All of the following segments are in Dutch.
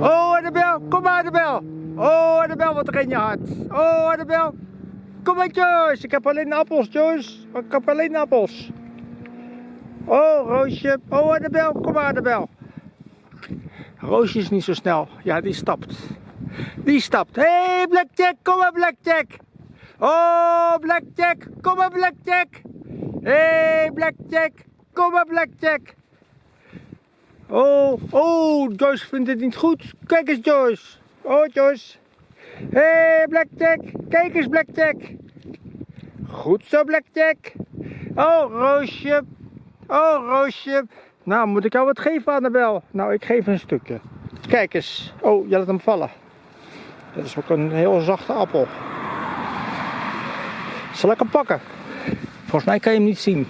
Oh, Annabel, kom maar, Annabel. Oh, Annabel, wat ren je hard. Oh, Annabel. Kom maar, Joyce. Ik heb alleen appels, Joyce. Ik heb alleen appels. Oh, Roosje. Oh, Annabel, kom maar, Annabel. Roosje is niet zo snel. Ja, die stapt. Die stapt. Hé, hey, Blackjack, kom maar, Blackjack. Oh, Blackjack, kom maar, Blackjack. Hé, hey, Blackjack, kom maar, Blackjack. Oh, oh, Joyce vindt het niet goed. Kijk eens, Joyce. Oh, Joyce. Hé, hey, Blackjack. Kijk eens, Blackjack. Goed zo, Blackjack. Oh, Roosje. Oh, Roosje. Nou, moet ik jou wat geven, Annabel? Nou, ik geef een stukje. Kijk eens. Oh, je laat hem vallen. Dat is ook een heel zachte appel. Zal ik hem pakken? Volgens mij kan je hem niet zien.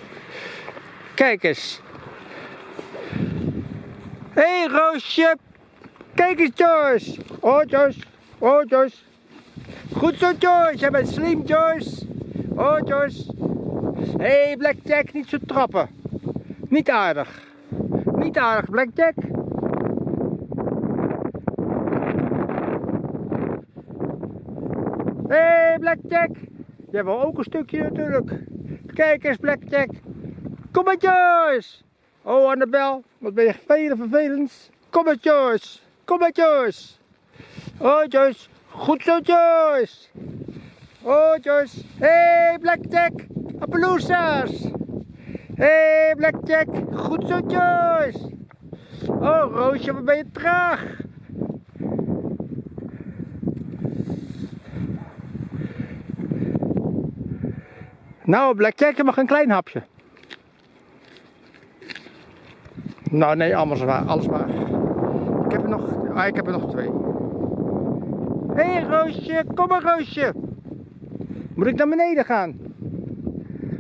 Kijk eens. Hé hey, Roosje. Kijk eens Joyce. Oh Joyce. Oh Joyce. Goed zo Joyce. Jij bent slim Joyce. Oh Joyce. Hé hey, Blackjack. Niet zo trappen. Niet aardig. Niet aardig Blackjack. Hé hey, Blackjack. Jij wil ook een stukje natuurlijk. Kijk eens Blackjack. Kom maar Joyce. Oh Annabel, wat ben je veel vervelend. Kom maar Joyce. Kom maar Joyce. Oh Joyce. Goed zo Joyce. Oh Joyce. Hey Blackjack. Appaloosas. Hey Blackjack. Goed zo Joyce. Oh Roosje, wat ben je traag. Nou Blackjack, je mag een klein hapje. Nou nee, allemaal zwaar, alles waar. Ik heb er nog, ah, ik heb er nog twee. Hé hey, Roosje, kom maar Roosje. Moet ik naar beneden gaan?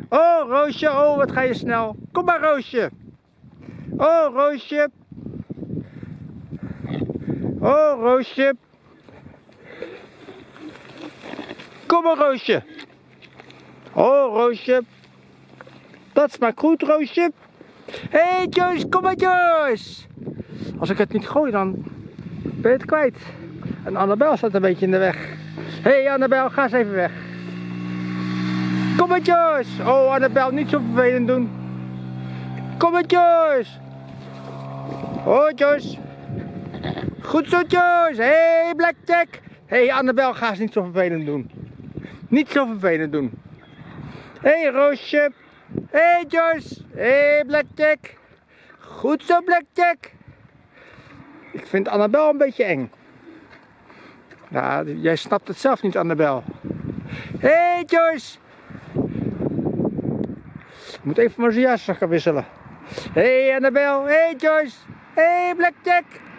Oh Roosje, oh wat ga je snel. Kom maar Roosje. Oh Roosje. Oh Roosje. Kom maar Roosje. Oh Roosje. Dat smaakt goed Roosje. Hé hey, Joyce, kom maar Joyce. Als ik het niet gooi dan ben je het kwijt. En Annabel staat een beetje in de weg. Hé hey, Annabel, ga eens even weg. Kom maar Joyce. Oh Annabel, niet zo vervelend doen. Kom maar Joyce. Oh Joyce. Goed zo Joyce. Hé hey, Blackjack. Hé hey, Annabel, ga eens niet zo vervelend doen. Niet zo vervelend doen. Hé hey, Roosje. Hé hey Joyce, hé hey Blackjack. Goed zo Blackjack. Ik vind Annabel een beetje eng. Nou, jij snapt het zelf niet Annabel. Hé hey Joyce. Ik moet even mijn jas gaan wisselen. Hé hey Annabel, hé hey Joyce. Hé hey Blackjack.